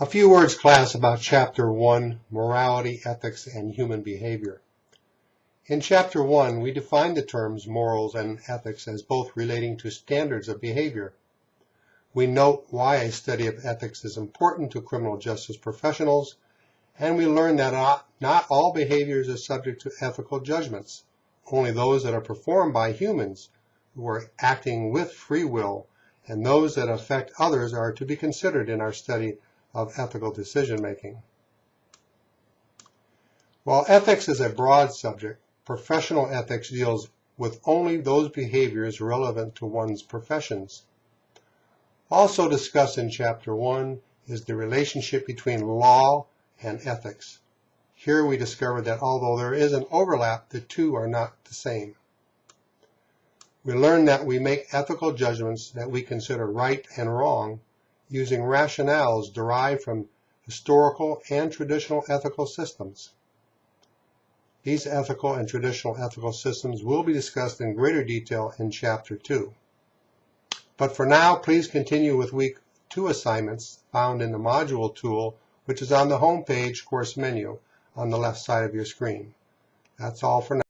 A few words, class, about Chapter 1, Morality, Ethics, and Human Behavior. In Chapter 1, we define the terms morals and ethics as both relating to standards of behavior. We note why a study of ethics is important to criminal justice professionals, and we learn that not, all behaviors are subject to ethical judgments. Only those that are performed by humans who are acting with free will and those that affect others are to be considered in our study of ethical decision making. While ethics is a broad subject, professional ethics deals with only those behaviors relevant to one's professions. Also discussed in Chapter 1 is the relationship between law and ethics. Here we discovered that although there is an overlap, the two are not the same. We learned that we make ethical judgments that we consider right and wrong using rationales derived from historical and traditional ethical systems. These ethical and traditional ethical systems will be discussed in greater detail in Chapter 2. But for now, please continue with Week 2 assignments found in the Module tool, which is on the home page course menu on the left side of your screen. That's all for now.